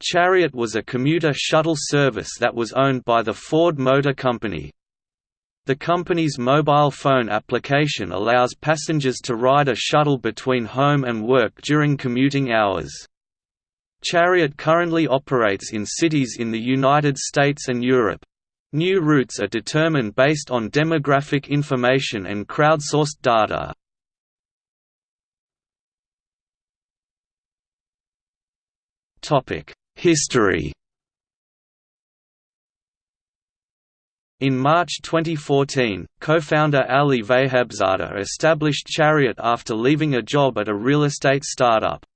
Chariot was a commuter shuttle service that was owned by the Ford Motor Company. The company's mobile phone application allows passengers to ride a shuttle between home and work during commuting hours. Chariot currently operates in cities in the United States and Europe. New routes are determined based on demographic information and crowdsourced data. History In March 2014, co-founder Ali Vahabzadeh established Chariot after leaving a job at a real estate startup.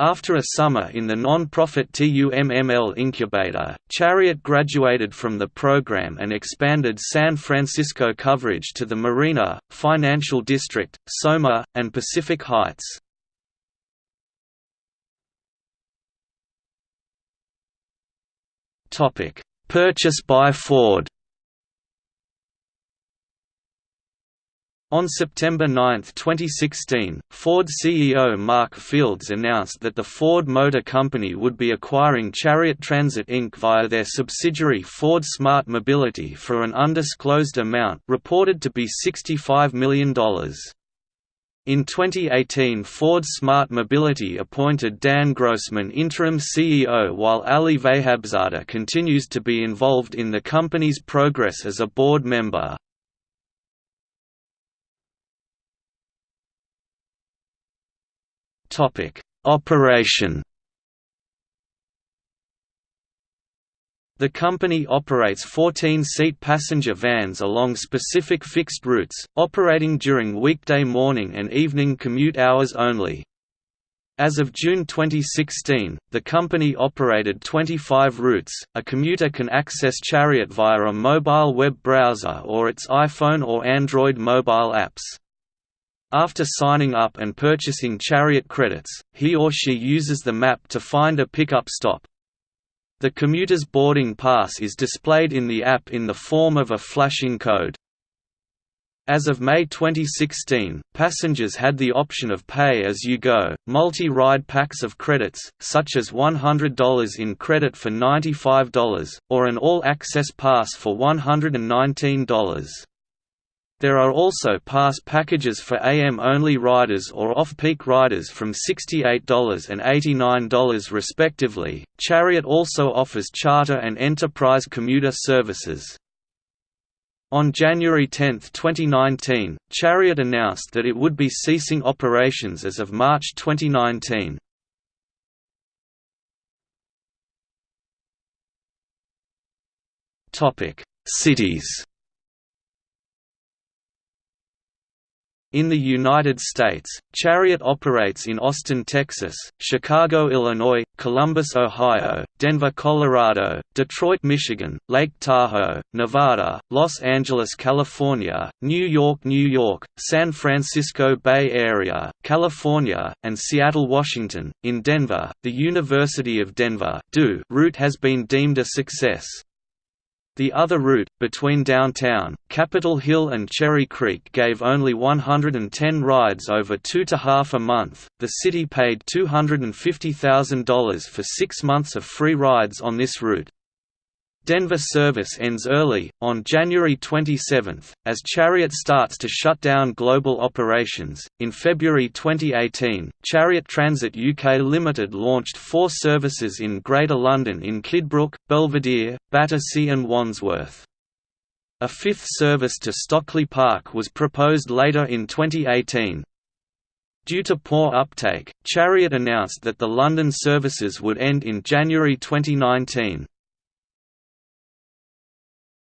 After a summer in the non-profit TUMML incubator, Chariot graduated from the program and expanded San Francisco coverage to the Marina, Financial District, Soma, and Pacific Heights. Purchase by Ford On September 9, 2016, Ford CEO Mark Fields announced that the Ford Motor Company would be acquiring Chariot Transit Inc. via their subsidiary Ford Smart Mobility for an undisclosed amount reported to be $65 million. In 2018 Ford Smart Mobility appointed Dan Grossman interim CEO while Ali Vahabzadeh continues to be involved in the company's progress as a board member. Operation. The company operates 14-seat passenger vans along specific fixed routes, operating during weekday morning and evening commute hours only. As of June 2016, the company operated 25 routes. A commuter can access Chariot via a mobile web browser or its iPhone or Android mobile apps. After signing up and purchasing Chariot credits, he or she uses the map to find a pickup stop. The commuter's boarding pass is displayed in the app in the form of a flashing code. As of May 2016, passengers had the option of pay-as-you-go, multi-ride packs of credits, such as $100 in credit for $95, or an all-access pass for $119. There are also pass packages for AM-only riders or off-peak riders from $68 and $89 respectively. Chariot also offers charter and enterprise commuter services. On January 10, 2019, Chariot announced that it would be ceasing operations as of March 2019. Topic: Cities In the United States, Chariot operates in Austin, Texas, Chicago, Illinois, Columbus, Ohio, Denver, Colorado, Detroit, Michigan, Lake Tahoe, Nevada, Los Angeles, California, New York, New York, San Francisco Bay Area, California, and Seattle, Washington. In Denver, the University of Denver route has been deemed a success. The other route, between downtown, Capitol Hill and Cherry Creek gave only 110 rides over two to half a month. The city paid $250,000 for six months of free rides on this route. Denver service ends early, on January 27, as Chariot starts to shut down global operations. In February 2018, Chariot Transit UK Limited launched four services in Greater London in Kidbrooke, Belvedere, Battersea, and Wandsworth. A fifth service to Stockley Park was proposed later in 2018. Due to poor uptake, Chariot announced that the London services would end in January 2019.